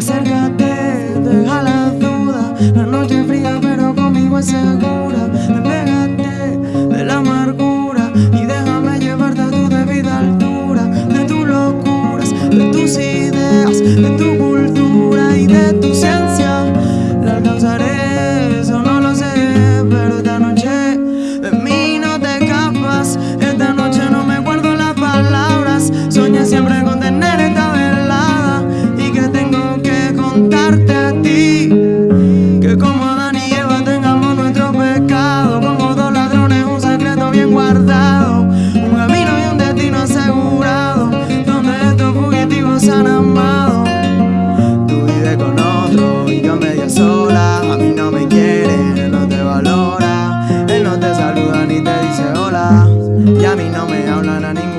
Acércate, deja la duda. La noche fría pero conmigo es segura. Despégate de la amargura Y déjame llevarte a tu debida altura. De tus locuras, de tus ideas De tu cultura y de tu ciencia La alcanzaré. Y a mí no me hablan a ningún